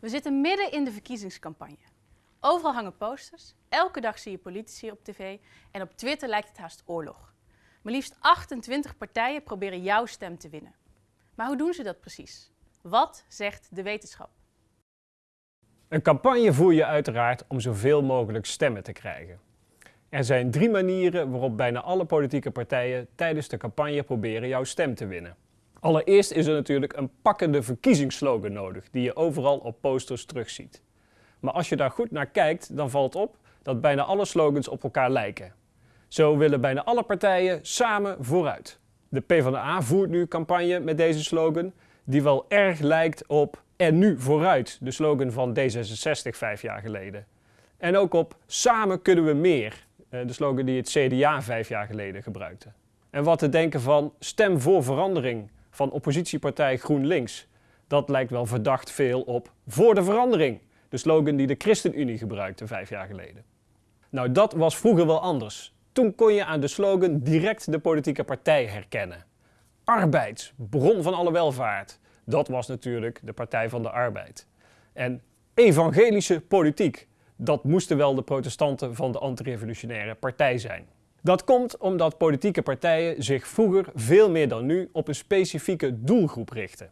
We zitten midden in de verkiezingscampagne. Overal hangen posters, elke dag zie je politici op tv en op Twitter lijkt het haast oorlog. Maar liefst 28 partijen proberen jouw stem te winnen. Maar hoe doen ze dat precies? Wat zegt de wetenschap? Een campagne voer je uiteraard om zoveel mogelijk stemmen te krijgen. Er zijn drie manieren waarop bijna alle politieke partijen tijdens de campagne proberen jouw stem te winnen. Allereerst is er natuurlijk een pakkende verkiezingsslogan nodig die je overal op posters terugziet. Maar als je daar goed naar kijkt, dan valt op dat bijna alle slogans op elkaar lijken. Zo willen bijna alle partijen samen vooruit. De PvdA voert nu campagne met deze slogan, die wel erg lijkt op en nu vooruit, de slogan van D66 vijf jaar geleden. En ook op samen kunnen we meer, eh, de slogan die het CDA vijf jaar geleden gebruikte. En wat te denken van stem voor verandering van oppositiepartij GroenLinks. Dat lijkt wel verdacht veel op voor de verandering, de slogan die de ChristenUnie gebruikte vijf jaar geleden. Nou, dat was vroeger wel anders. Toen kon je aan de slogan direct de politieke partij herkennen. Arbeid, bron van alle welvaart. Dat was natuurlijk de Partij van de Arbeid. En evangelische politiek. Dat moesten wel de protestanten van de antirevolutionaire partij zijn. Dat komt omdat politieke partijen zich vroeger veel meer dan nu op een specifieke doelgroep richten.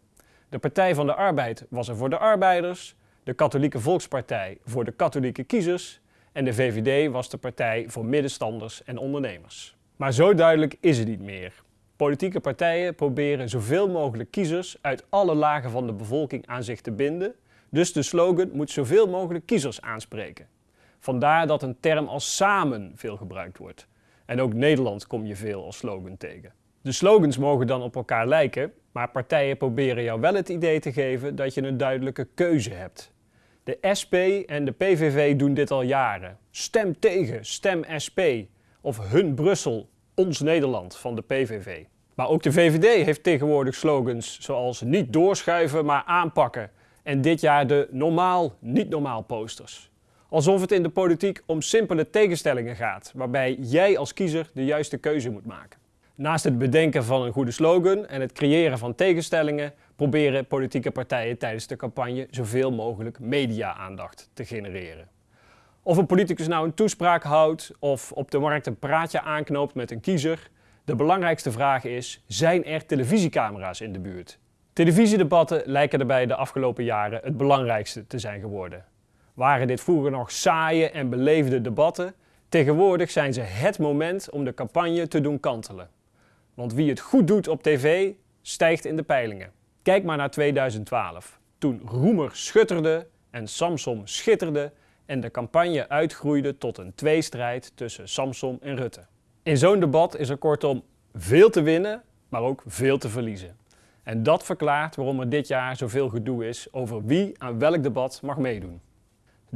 De Partij van de Arbeid was er voor de arbeiders, de Katholieke Volkspartij voor de katholieke kiezers en de VVD was de partij voor middenstanders en ondernemers. Maar zo duidelijk is het niet meer. Politieke partijen proberen zoveel mogelijk kiezers uit alle lagen van de bevolking aan zich te binden, dus de slogan moet zoveel mogelijk kiezers aanspreken. Vandaar dat een term als samen veel gebruikt wordt. En ook Nederland kom je veel als slogan tegen. De slogans mogen dan op elkaar lijken, maar partijen proberen jou wel het idee te geven dat je een duidelijke keuze hebt. De SP en de PVV doen dit al jaren. Stem tegen, stem SP. Of hun Brussel, ons Nederland van de PVV. Maar ook de VVD heeft tegenwoordig slogans zoals niet doorschuiven, maar aanpakken. En dit jaar de normaal, niet normaal posters. Alsof het in de politiek om simpele tegenstellingen gaat, waarbij jij als kiezer de juiste keuze moet maken. Naast het bedenken van een goede slogan en het creëren van tegenstellingen, proberen politieke partijen tijdens de campagne zoveel mogelijk media-aandacht te genereren. Of een politicus nou een toespraak houdt of op de markt een praatje aanknoopt met een kiezer, de belangrijkste vraag is, zijn er televisiecamera's in de buurt? Televisiedebatten lijken erbij de afgelopen jaren het belangrijkste te zijn geworden. Waren dit vroeger nog saaie en beleefde debatten, tegenwoordig zijn ze het moment om de campagne te doen kantelen. Want wie het goed doet op tv, stijgt in de peilingen. Kijk maar naar 2012, toen Roemer schutterde en Samsom schitterde en de campagne uitgroeide tot een tweestrijd tussen Samsom en Rutte. In zo'n debat is er kortom veel te winnen, maar ook veel te verliezen. En dat verklaart waarom er dit jaar zoveel gedoe is over wie aan welk debat mag meedoen.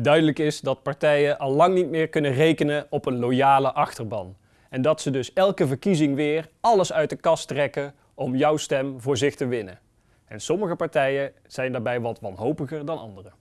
Duidelijk is dat partijen al lang niet meer kunnen rekenen op een loyale achterban. En dat ze dus elke verkiezing weer alles uit de kast trekken om jouw stem voor zich te winnen. En sommige partijen zijn daarbij wat wanhopiger dan anderen.